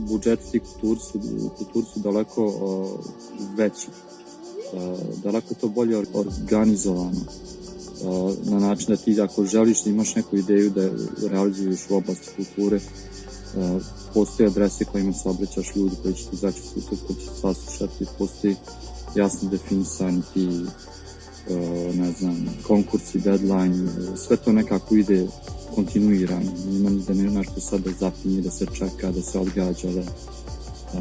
budžeti ti kulturi su, kulturi daleko uh, veći. Uh, daleko to bolje organizovano uh, na način da ti ako želiš da imaš neku ideju da realizuješ u oblasti kulture uh, postoje adrese kojima se obraćaš ljudi koji će ti izaći u susret, koji će te saslušati, postoji jasno definisani ti ne znam, konkursi, deadline, sve to nekako ide kontinuirano. Ima da ne nešto sad da zapinje, da se čeka, da se odgađa, da